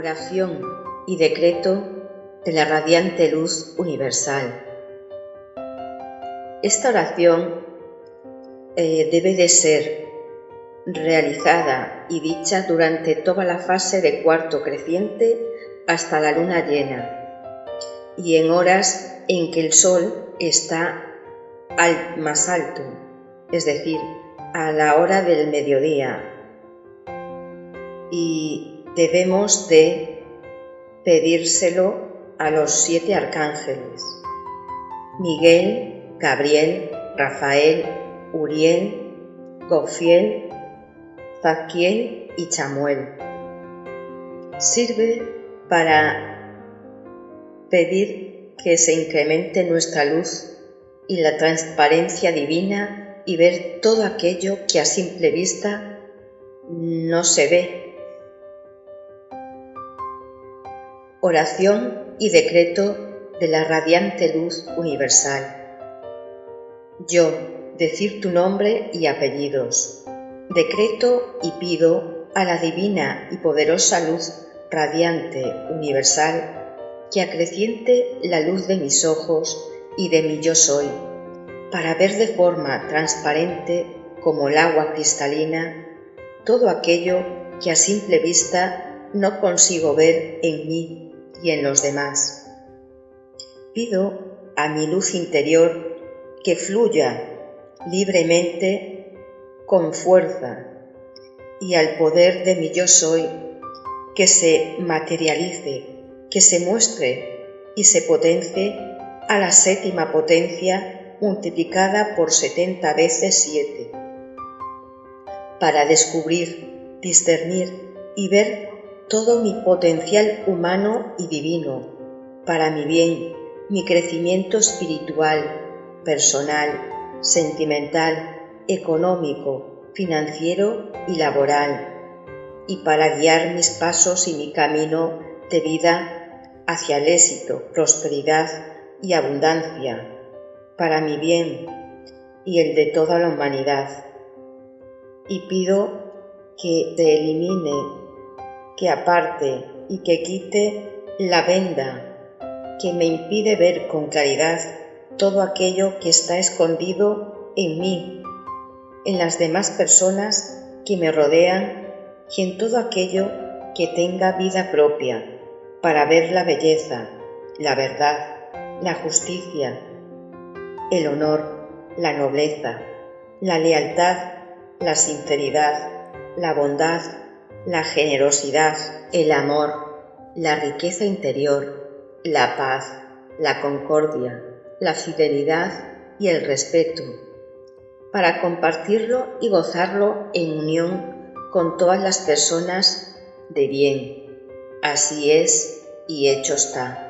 Oración y decreto de la radiante luz universal. Esta oración eh, debe de ser realizada y dicha durante toda la fase de cuarto creciente hasta la luna llena y en horas en que el sol está al más alto, es decir, a la hora del mediodía. Y debemos de pedírselo a los siete arcángeles, Miguel, Gabriel, Rafael, Uriel, Gofiel, Zadkiel y Chamuel. Sirve para pedir que se incremente nuestra luz y la transparencia divina y ver todo aquello que a simple vista no se ve. Oración y decreto de la radiante luz universal. Yo, decir tu nombre y apellidos. Decreto y pido a la divina y poderosa luz radiante universal que acreciente la luz de mis ojos y de mi yo soy, para ver de forma transparente como el agua cristalina todo aquello que a simple vista no consigo ver en mí y en los demás. Pido a mi luz interior que fluya libremente con fuerza y al poder de mi yo soy que se materialice, que se muestre y se potencie a la séptima potencia multiplicada por setenta veces siete, para descubrir, discernir y ver todo mi potencial humano y divino, para mi bien, mi crecimiento espiritual, personal, sentimental, económico, financiero y laboral, y para guiar mis pasos y mi camino de vida hacia el éxito, prosperidad y abundancia, para mi bien y el de toda la humanidad. Y pido que se elimine, que aparte y que quite la venda que me impide ver con claridad todo aquello que está escondido en mí, en las demás personas que me rodean y en todo aquello que tenga vida propia, para ver la belleza, la verdad, la justicia, el honor, la nobleza, la lealtad, la sinceridad, la bondad, la generosidad, el amor, la riqueza interior, la paz, la concordia, la fidelidad y el respeto, para compartirlo y gozarlo en unión con todas las personas de bien. Así es y hecho está.